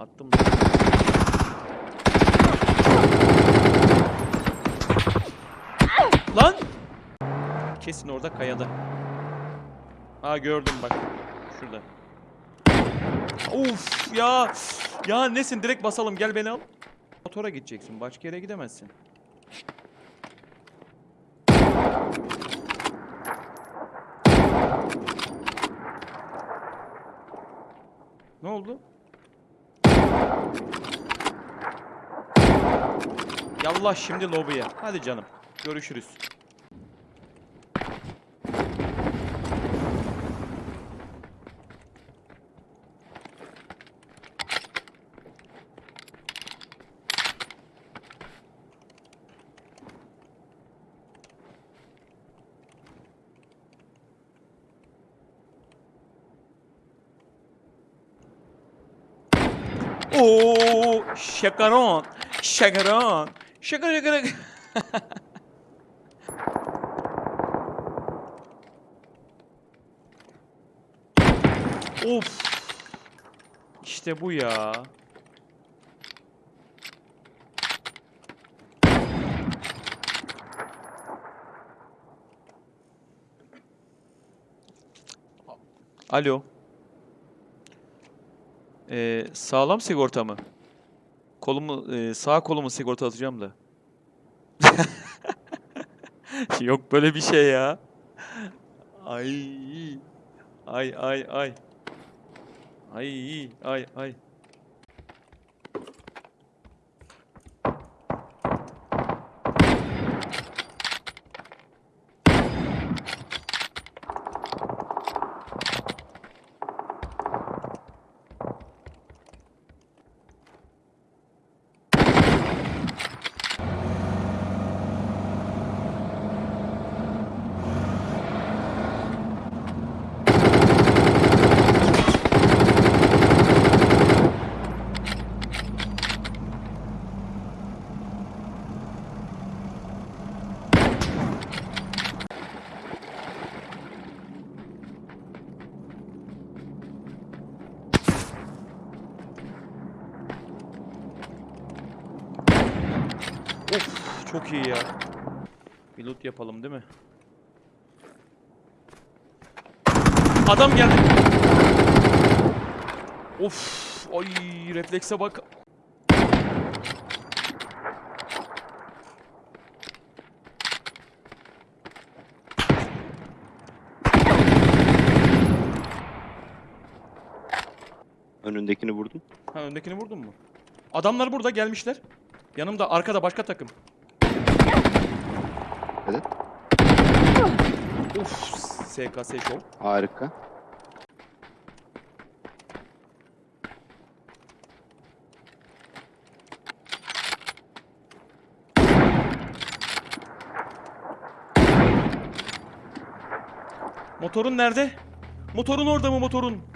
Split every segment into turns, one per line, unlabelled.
Attım. Lan! Kesin orada kayada. Aa gördüm bak. Şurada. Of ya. Ya nesin direkt basalım gel beni al. Motora gideceksin. Başka yere gidemezsin. Ne oldu? Yallah şimdi lobiye. Hadi canım. Görüşürüz. Oo, şakaron. Şakaron. Şaka şaka. of. İşte bu ya. Alo. Ee, sağlam sigorta mı? Kolumu, e, sağ kolumu sigorta atacağım da. Yok böyle bir şey ya. Ay. Ay ay ay. Ay ay ay. Of çok iyi ya. Bir loot yapalım değil mi? Adam geldi. Of ay reflekse bak.
Önündekini vurdum.
Ha öndekini vurdun mu? Adamlar burada gelmişler. Yanımda arkada başka takım. Of SKS Show.
Harika.
Motorun nerede? Motorun orada mı motorun?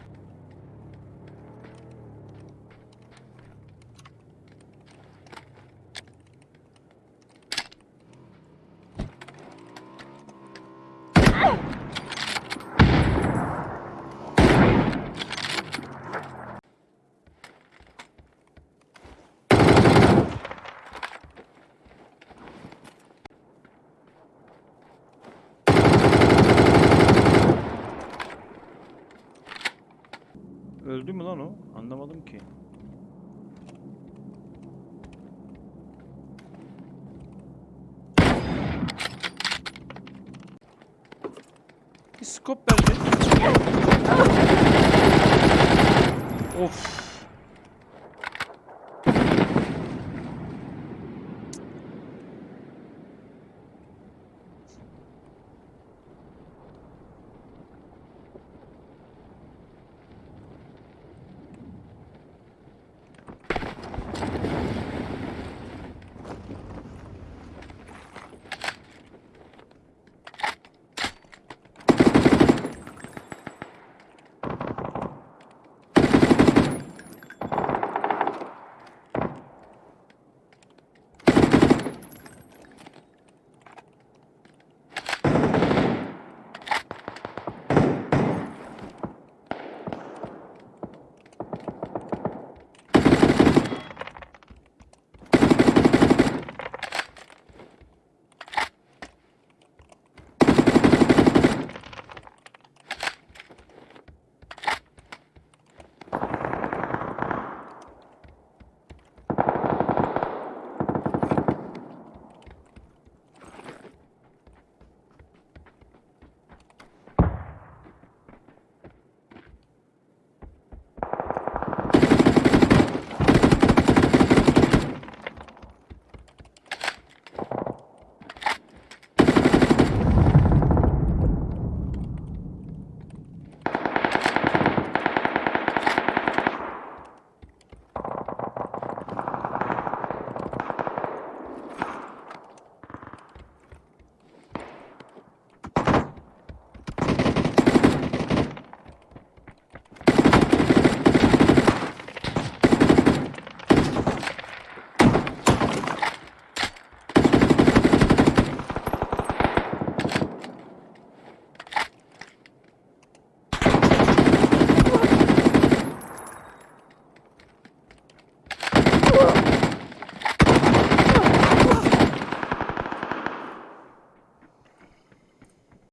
Lan o? Anlamadım ki. Bir scope verdi. Of.